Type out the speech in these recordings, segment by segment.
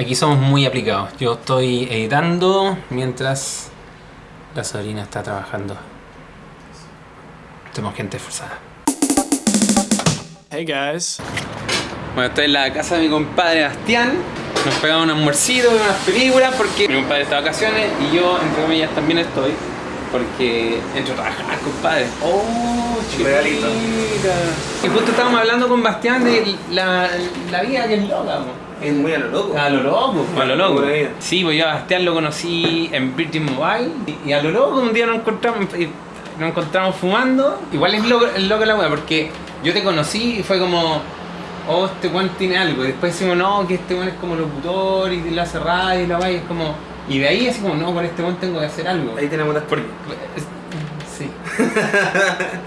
Aquí somos muy aplicados. Yo estoy editando mientras la sobrina está trabajando. Tenemos gente esforzada. Hey guys. Bueno, estoy en la casa de mi compadre Bastián. Nos pegamos un almuercito, unas películas porque mi compadre está de vacaciones y yo, entre comillas, también estoy. Porque entro a trabajar, compadre. ¡Oh, chiquita! Y justo estábamos hablando con Bastián de la, la vida que es loca. Es muy a lo loco. A lo loco, a lo loco. Sí, pues yo a Bastián lo conocí en Virgin Mobile y, a lo loco un día nos encontramos, y nos encontramos fumando. Igual es loco, es loco la wea porque yo te conocí y fue como, oh, este weón tiene algo. Y después decimos, no, que este weón es como locutor y le hace radio y la y es como. Y de ahí así como, no, con este weón tengo que hacer algo. Ahí tenemos las Porque- Sí.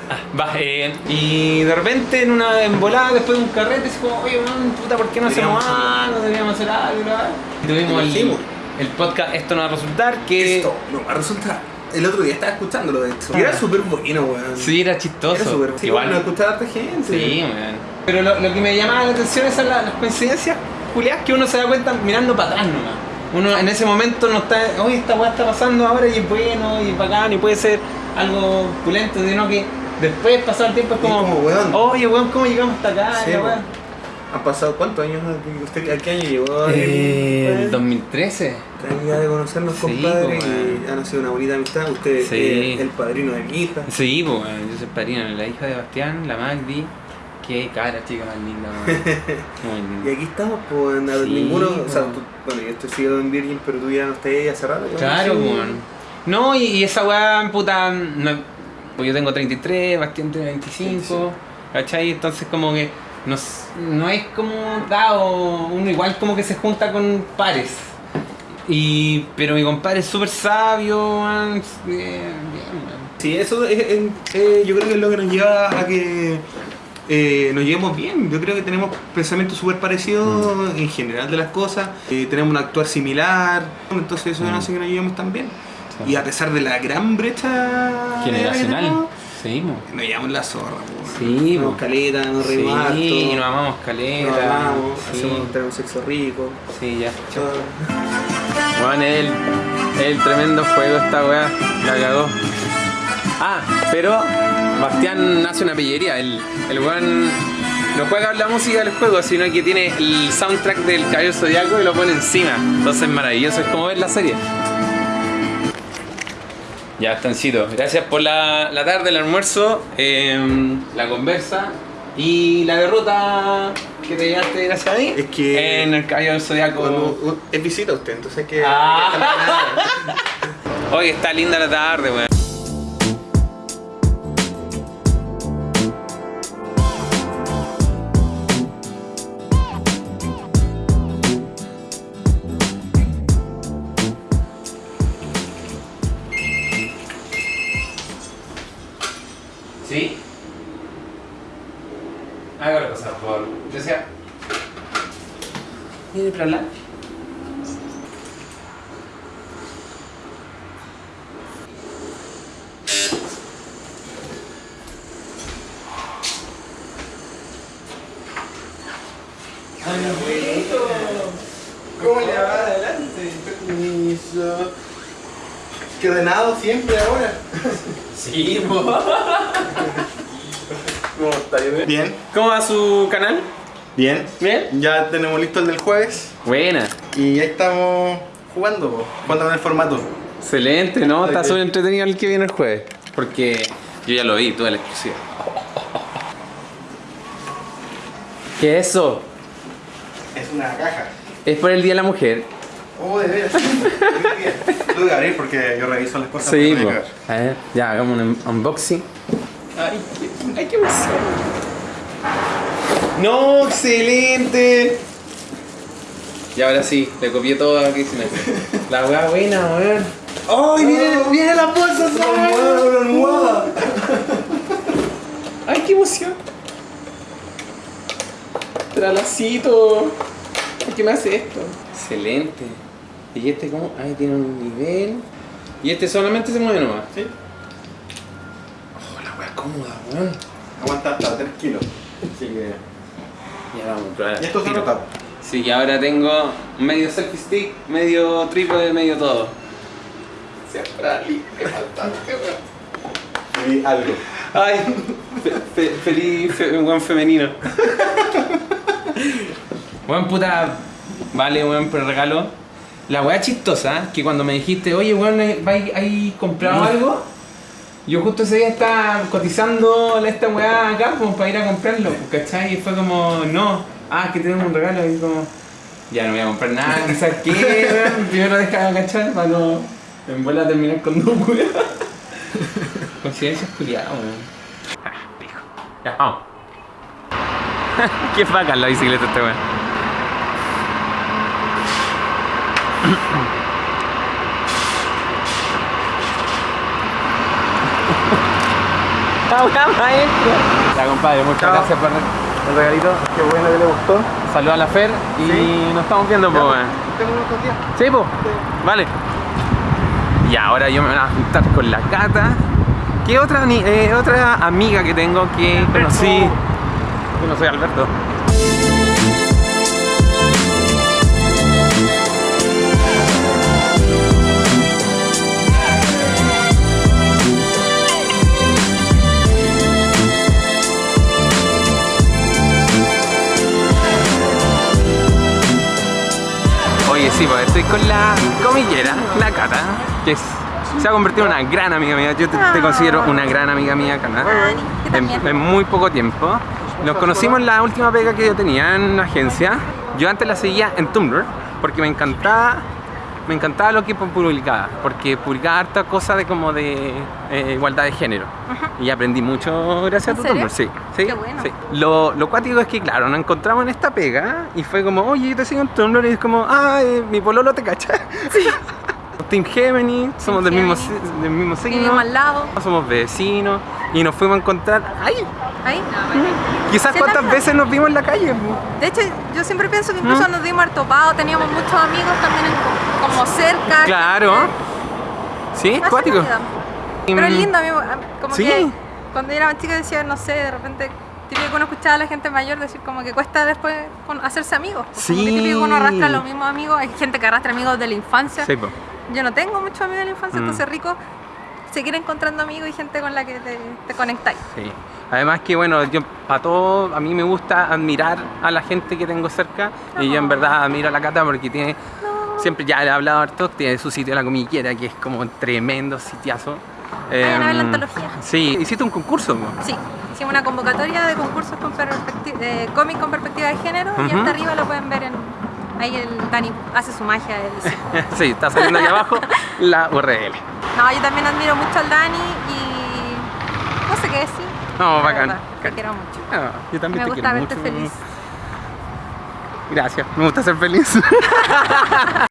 Ah, va, eh, y de repente en una embolada, después de un carrete, así como, oye, man, puta, ¿por qué no hacemos algo? Deberíamos hacer algo, ¿verdad? Y tuvimos el, el podcast Esto no va a resultar, que Esto no va a resultar. El otro día estaba escuchándolo de hecho. Y era súper bueno, weón. sí era chistoso. Era súper sí, Igual. bueno, escuchaba a harta gente. Sí, man. Pero lo, lo que me llamaba la atención es la- las coincidencias culiadas que uno se da cuenta mirando para atrás nomás. Uno en ese momento no está, oye, esta weá está pasando ahora y es bueno y es bacán y puede ser algo pulento, sino que después, pasado el tiempo, es como, como, weón. oye, weón, ¿cómo llegamos hasta acá? Sí, La. ¿Han pasado cuántos años? ¿Usted, ¿A qué año llegó? Eh, el el 2013. Años de conocernos, Sí, compadre, y weón. ha nacido una bonita amistad. Usted Sí. es el padrino de mi hija. Sí, pues, weón, yo soy padrino, la hija de Bastián, la Magdi. Qué cara chica más linda. Muy Y aquí estamos, pues, nada, Sí, ninguno, o sea, pues. tú- bueno, yo estoy sigo en Virgin, pero tú ya no estás ahí hace rato. Claro, Sí. weón. No, y, y esa weá, puta, no, pues yo tengo 33, Bastián tiene 25, ¿cachai? Entonces como que no, no es como dado, uno igual como que se junta con pares. Y, pero mi compadre es súper sabio, bien, bien. Sí, eso es, es- eh, yo creo que es lo que nos lleva a que eh, nos llevemos bien. Yo creo que tenemos pensamientos súper parecidos Mm. en general de las cosas. eh, tenemos un actuar similar. Entonces eso Mm. hace que nos llevemos tan bien. Sí. Y a pesar de la gran brecha Generacional. Sí, mo. nos llevamos la zorra. Sí, nos caleta, nos Sí, nos amamos nos caleta. amamos, sí. hacemos tenemos sexo rico. Sí, ya. Juan, el, el tremendo juego esta weá, la cagó. Ah, pero Bastián hace una pillería, el, el weón no juega la música del juego, sino que tiene el soundtrack del Caballero Zodiaco y lo pone encima. Entonces es maravilloso, es como ver la serie. Ya, Stancito, gracias por la, la tarde, el almuerzo, em, la conversa y la derrota que te llevaste gracias a mí Es que- en el Caballero del Zodiaco. Es visita usted, entonces hay que. Ah. Oye, está linda la tarde, weón. ¿Cómo le va adelante? Ordenado siempre ahora. Sí. ¿Cómo está? Bien. ¿Cómo va su canal? Bien. ¿Bien? Ya tenemos listo el del jueves Buena. y ya estamos jugando, jugando con el formato. Excelente, ¿no? Está súper entretenido el que viene el jueves. Porque yo ya lo vi, toda la exclusiva. ¿Qué es eso? Es una caja. Es por el Día de la Mujer. Oh, de veras. Tuve que abrir porque yo reviso las cosas. Sí, no. A ver, ya, hagamos un unboxing. Ay, qué, ay, qué emoción. ¡No! ¡Excelente! Y ahora sí, le copié todo aquí se me La weá buena, weón. ¡Ay, viene, viene la bolsa, ¿sabes? ¡Ay, qué emoción! Tralacito. ¿Por qué me hace esto? Excelente. ¿Y este cómo? Ahí tiene un nivel. Y este solamente se mueve nomás. Sí. Oh, la weá cómoda, weón. Aguanta hasta 3 kilos. Así que. Ya vamos a probar. Y esto se rota. Así que ahora tengo medio selfie stick, medio trípode, medio todo. Siempre Ali, qué fantástico. Y algo. Ay, fe- fe- feliz, fe- buen femenino. Buen puta, vale, buen regalo. La weá chistosa, que cuando me dijiste, oye, weón, ¿hay, hay comprado algo? Yo justo ese día estaba cotizando esta weá acá como para ir a comprarlo, ¿cachai? Y fue como, no, ah, que tenemos un regalo, y como, ya no voy a comprar nada, quizás qué, weón, primero deja cachar para no, en vuelta a terminar con dos weas. Coincidencias culiadas, weón. Ya, vamos. Qué bacán la bicicleta este weón. ¡La weá maestra! Ya, compadre, muchas Chao. gracias por el regalito. Qué bueno que le gustó. Saludos a la Fer y Sí. nos estamos viendo, pues. Tengo otros días. Sí, po. Vale. Y ahora yo me voy a juntar con la Cata. Que otra, ni- eh, otra amiga que tengo que conocí. Yo no soy Alberto. Sí, pues estoy con la comillera, la Cata, que es- se ha convertido en una gran amiga mía. Yo te, te considero una gran amiga mía, Cata. En, también. en muy poco tiempo. Nos conocimos en la última pega que yo tenía en una agencia. Yo antes la seguía en Tumblr porque me encantaba me encantaba lo que publicaba, porque publicaba harta cosa de como de eh, igualdad de género. Y aprendí mucho gracias a ¿En tu serio? Tumblr, sí. sí, Qué bueno. sí. Lo, lo cuático es que, claro, nos encontramos en esta pega y fue como, oye, yo te sigo en Tumblr y es como, ah, eh, mi pololo te cacha. Sí. Team Gemini, somos del mismo, Gemini. del mismo signo. Vivimos al lado. Somos vecinos y nos fuimos a encontrar. ¡Ay! Ahí. Quizás Sí, cuántas también. veces nos vimos en la calle. po? De hecho, yo siempre pienso que incluso ¿Mm? nos dimos harto teníamos muchos amigos también en- como cerca. Claro. Sí, Así cuático. vida. Pero es lindo, a mí, como Sí. que cuando yo era más chica decía, no sé, de repente, típico uno escuchaba a la gente mayor decir como que cuesta después hacerse amigos. Como que Sí. típico que uno arrastra los mismos amigos, hay gente que arrastra amigos de la infancia. Sí, po. Yo no tengo muchos amigos de la infancia, Mm. entonces rico seguir encontrando amigos y gente con la que te, te conectáis. Sí. Además que bueno, yo para todo, a mí me gusta admirar a la gente que tengo cerca y yo en verdad admiro a la Cata porque tiene, No. Siempre ya le he hablado harto, tiene su sitio La Comillera que es como un tremendo sitiazo. Vayan a ver la Em, antología. Sí, hiciste un concurso. Sí, hicimos una convocatoria de concursos con de cómic con perspectiva de género y hasta arriba lo pueden ver en ahí el Dani hace su magia él sí, está saliendo ahí abajo la URL. No, yo también admiro mucho al Dani y no sé qué decir. No, la bacán. verdad, Te quiero mucho. Ah, yo también Me te gusta quiero verte mucho. feliz. Gracias, me gusta ser feliz.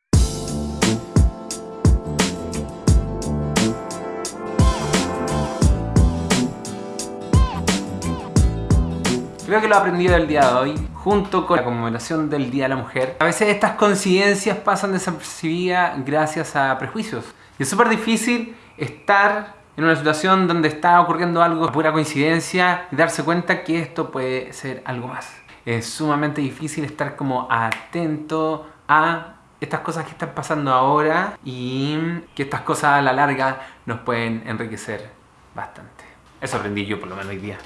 Creo que lo aprendido el día de hoy, junto con la conmemoración del Día de la Mujer. A veces estas coincidencias pasan desapercibidas gracias a prejuicios. Y es súper difícil estar en una situación donde está ocurriendo algo pura coincidencia y darse cuenta que esto puede ser algo más. Es sumamente difícil estar como atento a estas cosas que están pasando ahora y que estas cosas a la larga nos pueden enriquecer bastante. Eso aprendí yo por lo menos hoy día.